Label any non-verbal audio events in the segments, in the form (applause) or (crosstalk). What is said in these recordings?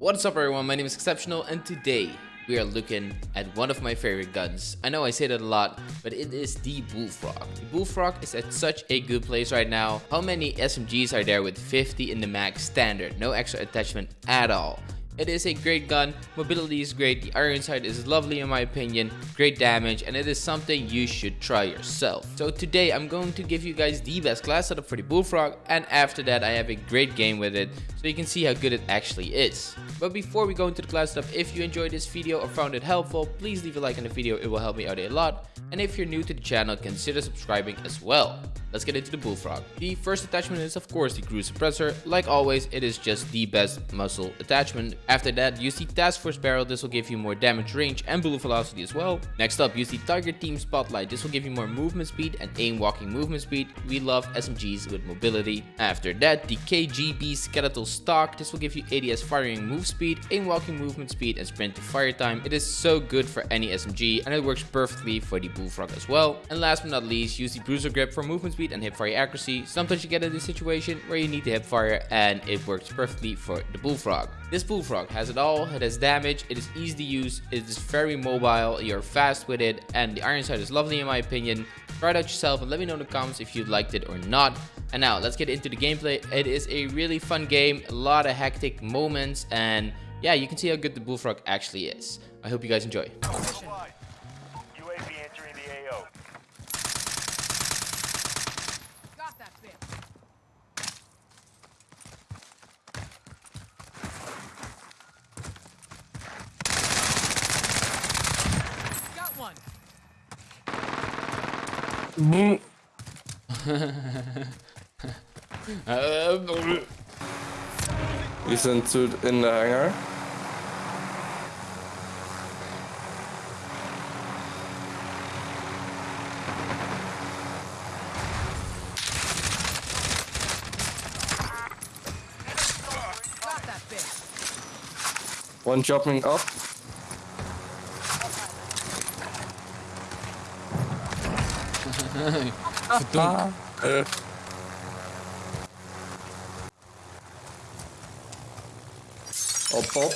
What's up everyone, my name is Exceptional and today we are looking at one of my favorite guns. I know I say that a lot, but it is the Bullfrog. The Bullfrog is at such a good place right now. How many SMGs are there with 50 in the mag standard? No extra attachment at all. It is a great gun, mobility is great, the iron sight is lovely in my opinion, great damage, and it is something you should try yourself. So today I'm going to give you guys the best class setup for the Bullfrog, and after that I have a great game with it, so you can see how good it actually is. But before we go into the class stuff, if you enjoyed this video or found it helpful, please leave a like on the video, it will help me out a lot. And if you're new to the channel, consider subscribing as well. Let's get into the Bullfrog. The first attachment is of course the GRU Suppressor. Like always, it is just the best muzzle attachment. After that, use the Task Force Barrel. This will give you more damage range and bullet velocity as well. Next up, use the Tiger Team Spotlight. This will give you more movement speed and aim walking movement speed. We love SMGs with mobility. After that, the KGB Skeletal Stock. This will give you ADS firing move speed, aim walking movement speed, and sprint to fire time. It is so good for any SMG and it works perfectly for the Bullfrog as well. And last but not least, use the Bruiser Grip for movement speed and hipfire accuracy. Sometimes you get in a situation where you need to hipfire and it works perfectly for the Bullfrog. This Bullfrog has it all, it has damage, it is easy to use, it is very mobile, you're fast with it, and the iron sight is lovely in my opinion. Try it out yourself and let me know in the comments if you liked it or not. And now let's get into the gameplay. It is a really fun game, a lot of hectic moments, and yeah, you can see how good the Bullfrog actually is. I hope you guys enjoy. Isn't to in the hangar. One jumping up. (laughs) Verdonk. Uh. Op, op.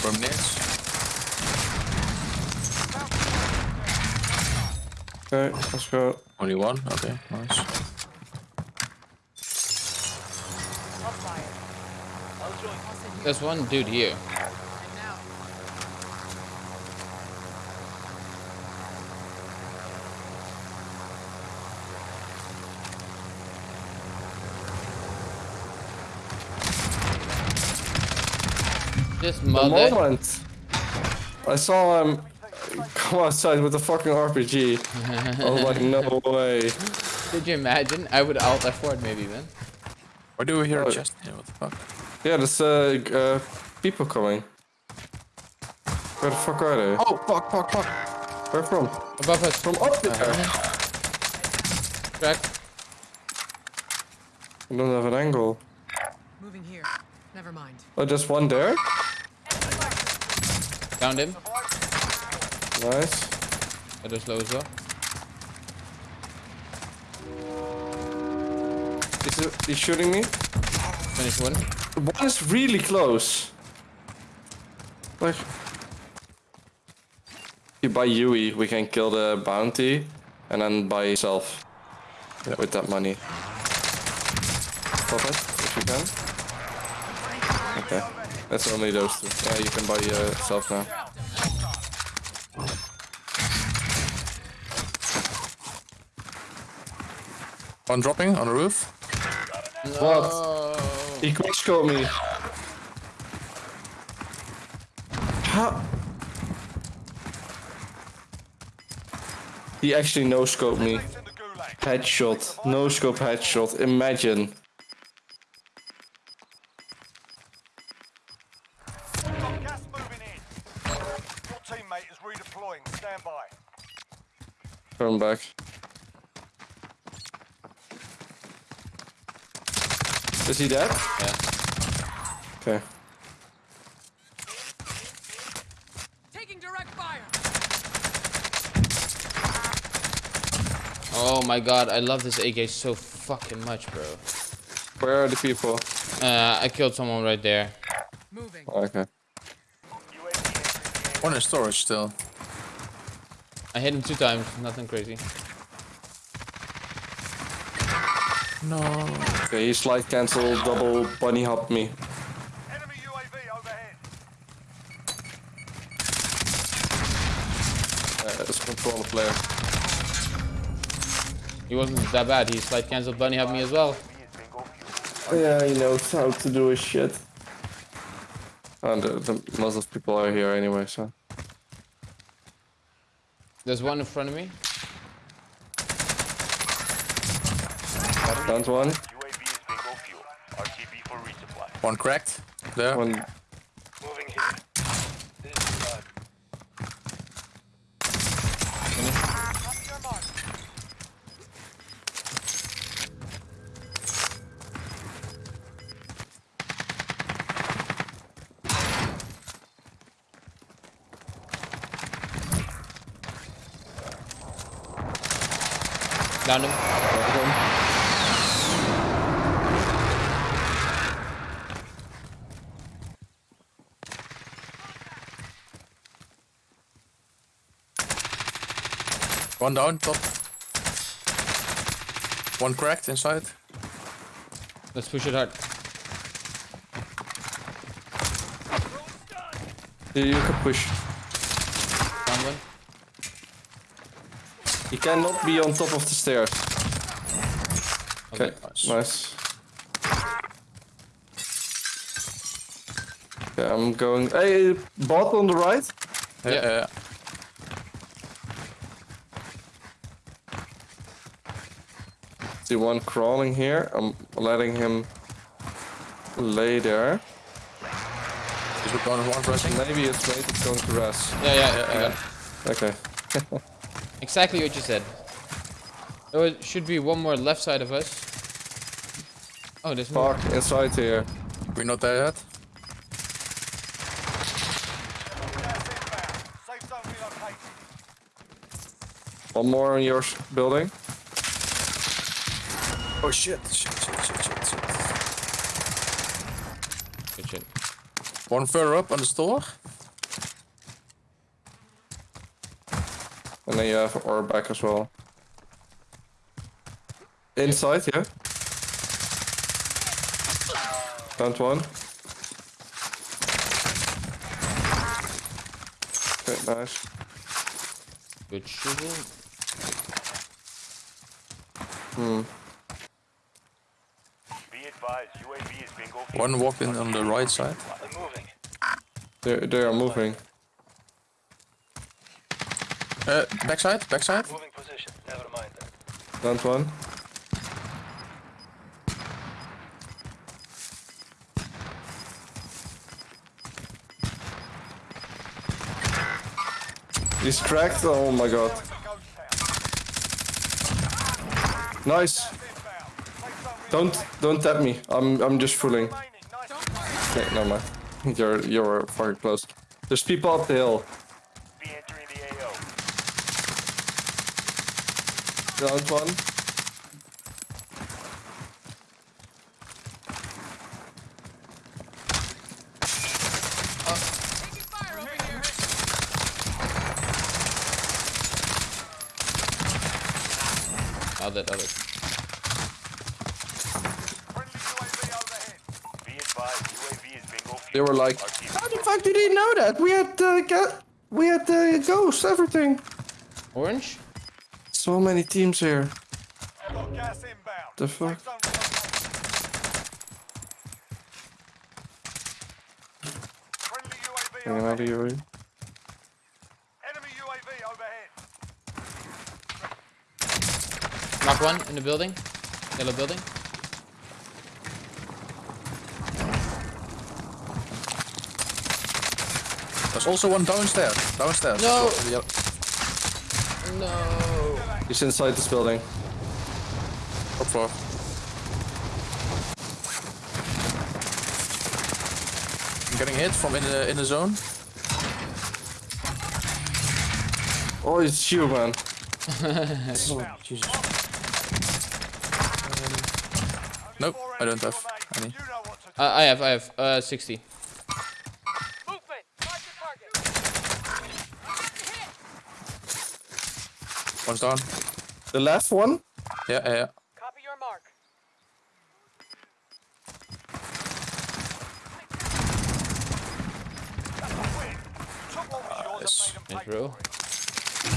From this. Okay, let's go. Only one? Okay, nice. There's one dude here. This mother. The moment I saw him come outside with a fucking RPG, I was like, no (laughs) way. Did you imagine? I would alt F4 maybe, then. Why do we hear oh. a chest here? What the fuck? Yeah, there's uh, uh, people coming. Where the fuck are they? Oh, fuck, fuck, fuck. Where from? Above us. From up there. Uh -huh. I don't have an angle. Moving here. Never mind. Oh, just one there? Found him. Nice. That is low as well. He's, he's shooting me. Finish one. One is really close. Like... You buy Yui, we can kill the bounty and then buy yourself yeah. with that money. Pop if you can. Okay. That's only those two. Yeah, you can buy uh, yourself now. One dropping on the roof. No. What? He quickscoped me. How? He actually no-scoped me. Headshot. No-scope headshot. Imagine. Come back. Is he dead? Yeah. Okay. Taking direct fire. Oh my god, I love this AK so fucking much, bro. Where are the people? Uh, I killed someone right there. Moving. Okay. One in storage still. I hit him two times, nothing crazy. No. Okay, he slide cancel, double bunny hop me. Enemy UAV overhead. Uh, it's a controller player. He wasn't that bad. He slide canceled bunny helped me as well. Oh, yeah, he knows how to do his shit. And the, the, most of people are here anyway, so. There's one in front of me. Down one. UAV is fuel. RTB for resupply. One cracked. There. One. Moving here. This is live. Up your mark. Down him. One down, top. One cracked inside. Let's push it hard. You can push. Down one. He cannot be on top of the stairs. Okay, nice. nice. Okay, I'm going. Hey, bot on the right. Yeah, Yeah. yeah. yeah. See one crawling here. I'm letting him lay there. Is we going one pressing? Maybe it's mate is going to rest. Yeah, yeah, yeah. It. Okay. (laughs) Exactly what you said. There should be one more left side of us. Oh, there's more. Park inside here. We're not there yet. Gas inbound. Safe zone relocated. One more in your building. Oh shit, shit, shit, shit, shit, shit. Good shit. One further up on the store. And then you have our back as well. Inside, yeah. Found one. Okay, nice. Good shooting. Hmm. Advised, UAV is bingo fuel. One walking on the right side. They they are moving. Uh, backside, backside. Moving position. Never mind that. Found one. He's cracked. Oh my god. Nice. Inbound. Safe zone Don't don't tap me. I'm I'm just fooling. remaining. Nice. Okay, never mind. (laughs) You're you're fucking close. There's people up the hill. Be entering the AO. Down one. Taking fire over here. Other, other. Friendly UAV overhead. Be advised, UAV is bingo fuel. They were like, how the fuck did he know that? We had uh, ga- we had uh, ghosts, everything. Orange? So many teams here. Gas. The fuck? Safe zone relocated. Friendly UAV Hang on, how you read? Enemy UAV overhead. Knock one in the building. Yellow building. There's also one downstairs. Downstairs. No. No. He's inside this building. Top floor. I'm getting hit from in the in the zone. Oh, it's you, man. (laughs) Oh, Jesus. Nope, I I don't have Mate, any. you know what to do. Uh, I have, I have, uh, 60. Movement. Mark the target. One's down. The last one? Yeah, yeah, yeah. Copy your mark. Ah, Win. You took what was yours Nice. and Nice, bro.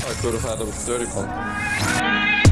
I could have had a dirty one.